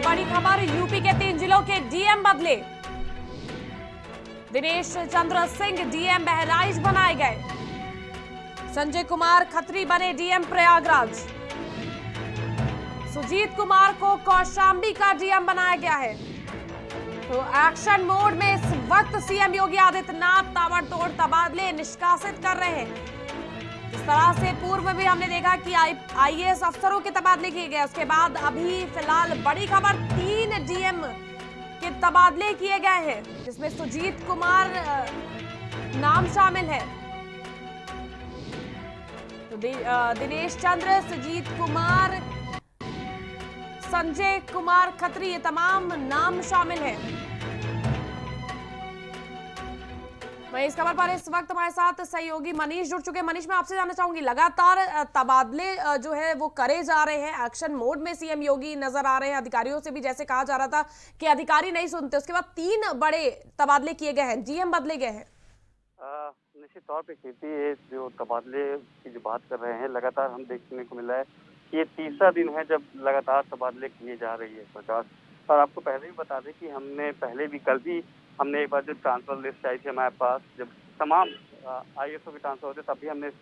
बड़ी खबर, यूपी के तीन जिलों के डीएम बदले। दिनेश चंद्र सिंह, डीएम बहराइच बनाए गए। संजय कुमार खत्री बने डीएम प्रयागराज। सुजीत कुमार को कौशाम्बी का डीएम बनाया गया है। तो एक्शन मोड में इस वक्त सीएम योगी आदित्यनाथ, ताबड़तोड़ तबादले निष्कासित कर रहे हैं। जिस तरह से पूर्व में भी हमने देखा कि आईएएस अफसरों के तबादले किए गए। उसके बाद अभी फ़िलहाल बड़ी खबर, तीन डीएम के तबादले किए गए हैं, जिसमें सुजीत कुमार नाम शामिल है। तो दिनेश चंद्र, सुजीत कुमार, संजय कुमार खत्री, ये तमाम नाम शामिल हैं। वही इस खबर पर इस वक्त हमारे साथ सहयोगी मनीष जुड़ चुके हैं। मनीष, मैं आपसे जानना चाहूँगी, लगातार तबादले जो है, वो करे जा रहे हैं। एक्शन मोड में सीएम योगी नज़र आ रहे हैं। अधिकारियों से भी जैसे कहा जा रहा था कि अधिकारी नहीं सुनते। उसके बाद तीन बड़े तबादले किए गए हैं। जीएम बदले गए हैं। निश्चित तौर पर खेती जो तबादले की जो बात कर रहे हैं, लगातार हम देखने को मिला है ये तीसरा दिन है जब लगातार तबादले किए जा रही है सरकार। और आपको पहले भी बता दें कि हमने पहले भी कल भी हमने एक बार जो ट्रांसफ़र लिस्ट आई थी हमारे पास, जब तमाम आई एस ओ के ट्रांसफ़र होते तब भी हमने इस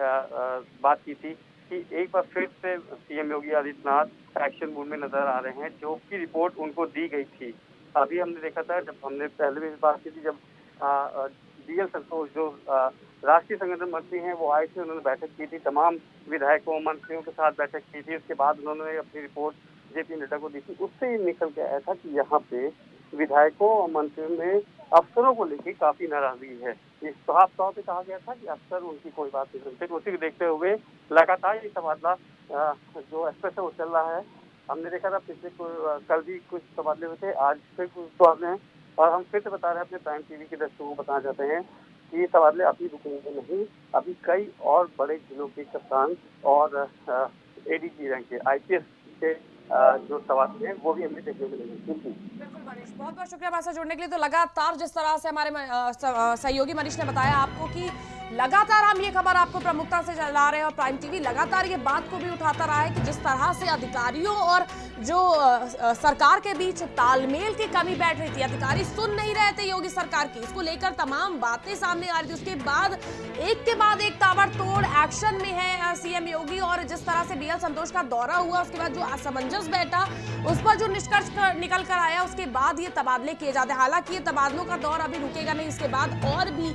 पर बात की थी कि एक बार फिर से CM Yogi Adityanath action mood में नज़र आ रहे हैं, जो की रिपोर्ट उनको दी गई थी। अभी हमने देखा था, जब हमने पहले भी बात की थी, जब डी एल संतोष, जो राष्ट्रीय संगठन मंत्री हैं, वो आए थे, उन्होंने बैठक की थी, तमाम विधायकों, मंत्रियों के साथ बैठक की थी, उसके बाद उन्होंने अपनी रिपोर्ट जेपी नड्डा को दी थी। उससे ये निकल के आया था कि यहाँ पे विधायकों और मंत्रियों में अफसरों को लेकर काफ़ी नाराज़गी है। साफ़ तौर पर कहा गया था कि अफसर, उनकी कोई बात नहीं सुनते। तो उसी को देखते हुए लगातार ये तबादला जो एक्सप्रेस है वो चल रहा है, हमने देखा था पिछले कल भी कुछ तबादले हुए थे, आज फिर कुछ तबादले हैं और हम फिर से बता रहे हैं, अपने प्राइम टीवी के दर्शकों को बताना चाहते हैं कि ये तबादले अभी रुकेंगे नहीं। अभी कई और बड़े जिलों के कप्तान और एडीजी रैंक के आईपीएस के जो हैं वो भी हमें देखने को मिलेंगे बहुत बहुत शुक्रिया हमारे जुड़ने के लिए। तो लगातार जिस तरह से हमारे सहयोगी मनीष ने बताया आपको कि लगातार हम ये खबर आपको प्रमुखता से चला रहे हैं और प्राइम टीवी लगातार ये बात को भी उठाता रहा है कि जिस तरह से अधिकारियों और जो सरकार के बीच तालमेल की कमी बैठ रही थी, अधिकारी सुन नहीं रहे थे योगी सरकार की। इसको लेकर तमाम बातें सामने आ रही थी। उसके बाद एक के बाद एक ताबड़तोड़ एक्शन में है सीएम योगी और जिस तरह से बीएल संतोष का दौरा हुआ, उसके बाद जो असमंजस बैठा, उस पर जो निष्कर्ष निकल कर आया, उसके बाद ये तबादले किए जाते हैं। हालाँकि ये तबादलों का दौर अभी रुकेगा नहीं, इसके बाद और भी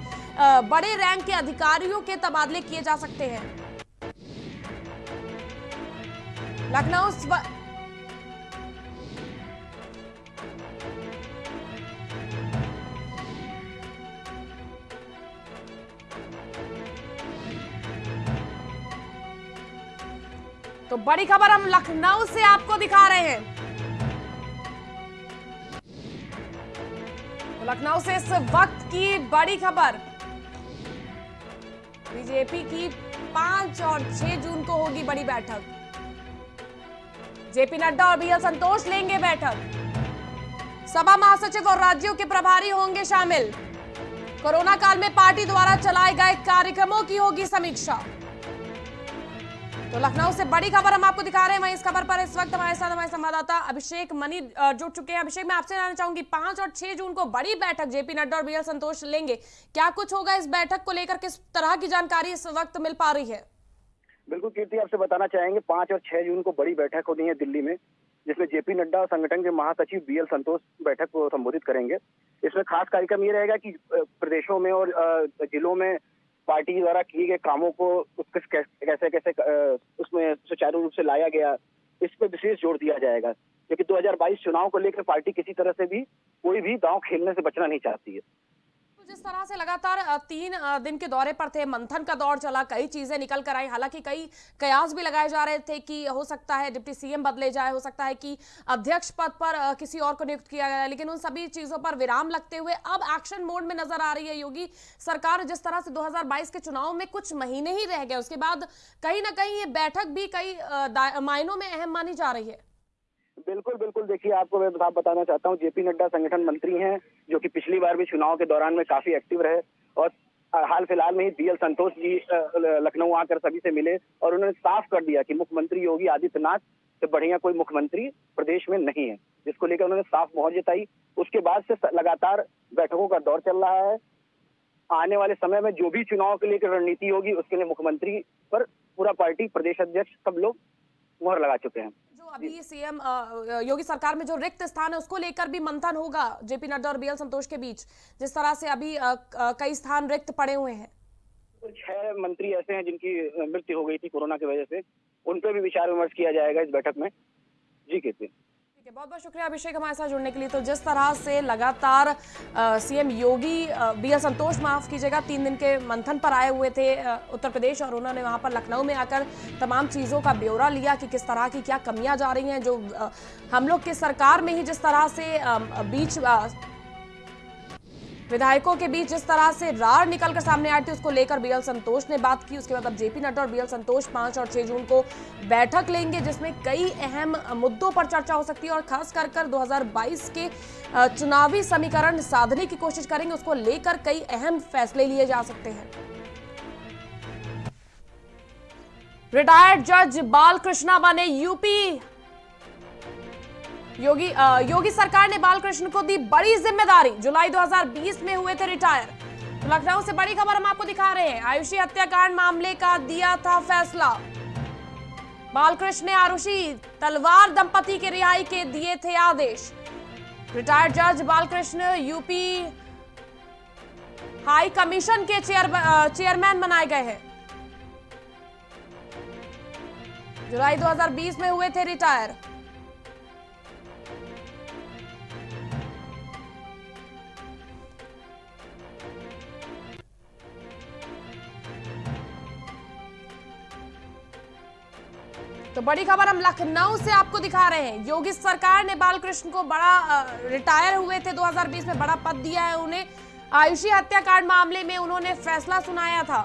बड़े रैंक के अधिकारियों के तबादले किए जा सकते हैं। लखनऊ तो बड़ी खबर हम लखनऊ से आपको दिखा रहे हैं। तो लखनऊ से इस वक्त की बड़ी खबर। बीजेपी की पाँच और छह जून को होगी बड़ी बैठक। जेपी नड्डा और बीएल संतोष लेंगे बैठक। सभा महासचिव और राज्यों के प्रभारी होंगे शामिल। कोरोना काल में पार्टी द्वारा चलाए गए कार्यक्रमों की होगी समीक्षा। तो लखनऊ से बड़ी खबर हम आपको दिखा रहे हैं, वहीं इस खबर पर इस वक्त हमारे साथ हमारे संवाददाता अभिषेक मनी जुड़ चुके हैं। अभिषेक, मैं आपसे जानना चाहूँगी, पाँच और छह जून को बड़ी बैठक जेपी नड्डा और बीएल संतोष लेंगे। क्या कुछ होगा इस बैठक को लेकर? किस तरह की जानकारी इस वक्त मिल पा रही है? बिल्कुल, कीर्ति, आपसे बताना चाहेंगे, पाँच और छह जून को बड़ी बैठक होनी है दिल्ली में, जिसमें जेपी नड्डा और संगठन के महासचिव बीएल संतोष बैठक को संबोधित करेंगे। इसमें खास कार्यक्रम ये रहेगा कि प्रदेशों में और जिलों में पार्टी द्वारा किए गए कामों को कैसे कैसे उसमें सुचारू रूप से लाया गया, इस पर विशेष ज़ोर दिया जाएगा। क्योंकि 2022 चुनाव को लेकर पार्टी किसी तरह से भी कोई भी दांव खेलने से बचना नहीं चाहती है। जिस तरह से लगातार तीन दिन के दौरे पर थे, मंथन का दौर चला, कई चीज़ें निकल कर आई। हालाँकि कई कयास भी लगाए जा रहे थे कि हो सकता है डिप्टी सीएम बदले जाए, हो सकता है कि अध्यक्ष पद पर किसी और को नियुक्त किया गया, लेकिन उन सभी चीज़ों पर विराम लगते हुए अब एक्शन मोड में नज़र आ रही है योगी सरकार, जिस तरह से 2022 के चुनाव में कुछ महीने ही रह गए, उसके बाद कहीं ना कहीं ये बैठक भी कई मायनों में अहम मानी जा रही है। बिल्कुल बिल्कुल। देखिए, आपको मैं बताना चाहता हूँ, जेपी नड्डा संगठन मंत्री हैं। जो कि पिछली बार भी चुनाव के दौरान में काफ़ी एक्टिव रहे और हाल फ़िलहाल में ही बीएल संतोष जी लखनऊ आकर सभी से मिले और उन्होंने साफ़ कर दिया कि मुख्यमंत्री योगी आदित्यनाथ से बढ़िया कोई मुख्यमंत्री प्रदेश में नहीं है, जिसको लेकर उन्होंने साफ़ मोहर जताई। उसके बाद से, लगातार बैठकों का दौर चल रहा है। आने वाले समय में जो भी चुनाव के लिए रणनीति होगी, उसके लिए मुख्यमंत्री पर पूरा पार्टी, प्रदेश अध्यक्ष सब लोग मोहर लगा चुके हैं। अभी सीएम योगी सरकार में जो रिक्त स्थान है, उसको लेकर भी मंथन होगा जेपी नड्डा और बीएल संतोष के बीच। जिस तरह से अभी कई स्थान रिक्त पड़े हुए हैं। छह मंत्री ऐसे हैं जिनकी मृत्यु हो गई थी कोरोना की वजह से। उन पर भी विचार विमर्श किया जाएगा इस बैठक में। जी कहते है बहुत बहुत शुक्रिया अभिषेक हमारे साथ जुड़ने के लिए। तो जिस तरह से लगातार CM Yogi B L Santosh माफ़ कीजिएगा तीन दिन के मंथन पर आए हुए थे उत्तर प्रदेश और उन्होंने वहाँ पर लखनऊ में आकर तमाम चीज़ों का ब्यौरा लिया कि किस तरह की क्या कमियाँ जा रही हैं जो आ, हम लोग की सरकार में ही जिस तरह से आ, बीच विधायकों के बीच जिस तरह से रार निकलकर सामने आई थी, उसको लेकर बीएल संतोष ने बात की। उसके बाद अब जेपी नड्डा और बीएल संतोष पाँच और छह जून को बैठक लेंगे, जिसमें कई अहम मुद्दों पर चर्चा हो सकती है और खास कर कर 2022 के चुनावी समीकरण साधने की कोशिश करेंगे। उसको लेकर कई अहम फैसले लिए जा सकते हैं। रिटायर्ड जज बालकृष्णा बने यूपी योगी अ, योगी सरकार ने बालकृष्ण को दी बड़ी ज़िम्मेदारी। जुलाई 2020 में हुए थे रिटायर। तो लखनऊ से बड़ी खबर हम आपको दिखा रहे हैं। आयुषी हत्याकांड मामले का दिया था फैसला। बालकृष्ण ने आरुषि तलवार दंपति के रिहाई के दिए थे आदेश। रिटायर्ड जज बालकृष्ण यूपी हाई कमीशन के चेयर चेयरमैन बनाए गए हैं। जुलाई 2020 में हुए थे रिटायर। तो बड़ी खबर हम लखनऊ से आपको दिखा रहे हैं। योगी सरकार ने बालकृष्ण को बड़ा रिटायर हुए थे 2020 में, बड़ा पद दिया है उन्हें। आयुषी हत्याकांड मामले में उन्होंने फैसला सुनाया था।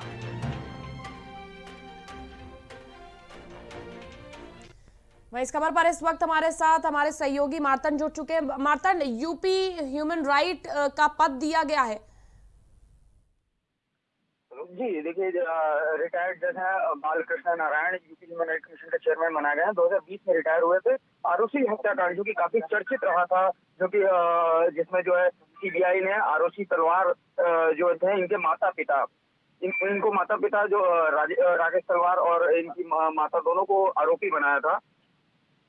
वहीं इस खबर पर इस वक्त हमारे साथ हमारे सहयोगी मार्तन जुड़ चुके हैं। मार्तन यूपी ह्यूमन राइट का पद दिया गया है। जी देखिए रिटायर्ड जज है Balkrishna Narayan UP human right commission के चेयरमैन बनाए गए हैं 2020 में रिटायर हुए थे आरोसी हत्याकांड जो कि काफ़ी चर्चित रहा था जो कि जिसमें जो है सीबीआई ने आरोसी तलवार जो थे इनके माता पिता इन, इनको माता पिता जो राकेश तलवार और इनकी माता दोनों को आरोपी बनाया था।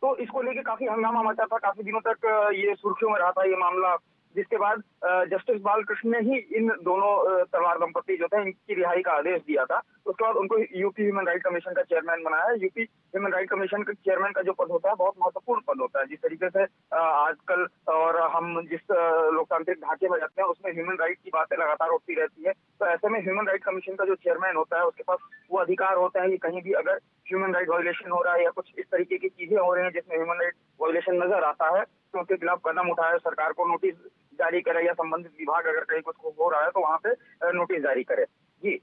तो इसको लेके काफ़ी हंगामा मचा था काफ़ी दिनों तक ये सुर्खियों में रहा था ये मामला। जिसके बाद जस्टिस बालकृष्ण ने ही इन दोनों तलवार दंपति जो थे इनकी रिहाई का आदेश दिया था। उसके बाद उनको यूपी ह्यूमन राइट कमीशन का चेयरमैन बनाया। यूपी ह्यूमन राइट कमीशन के चेयरमैन का जो पद होता है, बहुत महत्वपूर्ण पद होता है। जिस तरीके से आजकल और हम जिस लोकतांत्रिक ढांचे में रहते हैं, उसमें ह्यूमन राइट की बातें लगातार उठती रहती है। तो ऐसे में ह्यूमन राइट कमीशन का जो चेयरमैन होता है, उसके पास वो अधिकार होता है कि कहीं भी अगर ह्यूमन राइट वायोलेशन हो रहा है या कुछ इस तरीके की चीज़ें हो रही हैं जिसमें ह्यूमन राइट वायोलेशन नज़र आता है तो उसके खिलाफ कदम उठाया सरकार को नोटिस जारी करे या संबंधित विभाग अगर कहीं कुछ हो रहा है तो वहाँ पे नोटिस जारी करे। जी।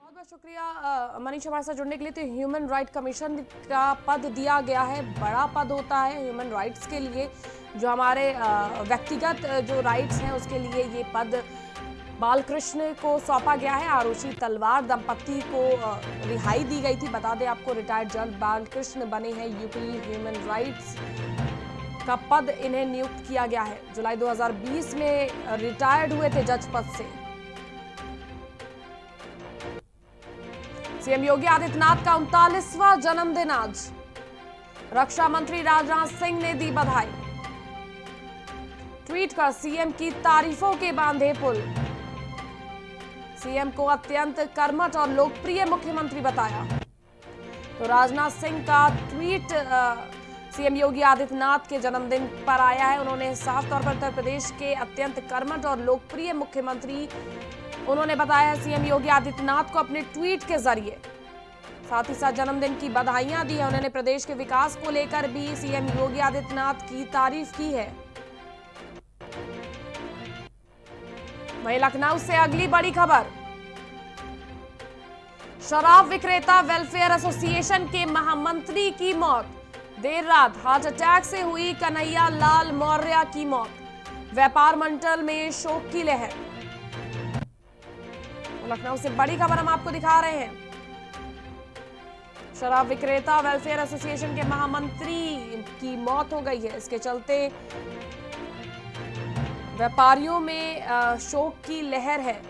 बहुत बहुत शुक्रिया मनीष हमारे साथ जुड़ने के लिए। तो ह्यूमन राइट कमीशन का पद दिया गया है। बड़ा पद होता है ह्यूमन राइट्स के लिए। जो हमारे व्यक्तिगत जो राइट्स हैं उसके लिए ये पद बालकृष्ण को सौंपा गया है। आरुषि तलवार दंपति को रिहाई दी गई थी। बता दें, आपको रिटायर्ड जज बालकृष्ण बने हैं। यूपी ह्यूमन राइट्स का पद इन्हें नियुक्त किया गया है। जुलाई 2020 में रिटायर्ड हुए थे जज पद से। सीएम योगी आदित्यनाथ का उनतालीसवां जन्मदिन आज। रक्षा मंत्री राजनाथ सिंह ने दी बधाई। ट्वीट कर सीएम की तारीफों के बांधे पुल। सीएम को अत्यंत कर्मठ और लोकप्रिय मुख्यमंत्री बताया। तो राजनाथ सिंह का ट्वीट अ, सीएम योगी आदित्यनाथ के जन्मदिन पर आया है। उन्होंने साफ़ तौर पर उत्तर प्रदेश के अत्यंत कर्मठ और लोकप्रिय मुख्यमंत्री, उन्होंने बताया है सीएम योगी आदित्यनाथ को अपने ट्वीट के ज़रिए। साथ ही साथ जन्मदिन की बधाइयाँ दी है। उन्होंने प्रदेश के विकास को लेकर भी सीएम योगी आदित्यनाथ की तारीफ़ की है। वहीं लखनऊ से अगली बड़ी खबर। शराब विक्रेता वेलफेयर एसोसिएशन के महामंत्री की मौत। देर रात हार्ट अटैक से हुई कन्हैया लाल मौर्य की मौत। व्यापार मंडल में शोक की लहर। तो लखनऊ से बड़ी खबर हम आपको दिखा रहे हैं। शराब विक्रेता वेलफेयर एसोसिएशन के महामंत्री की मौत हो गई है। इसके चलते व्यापारियों में शोक की लहर है।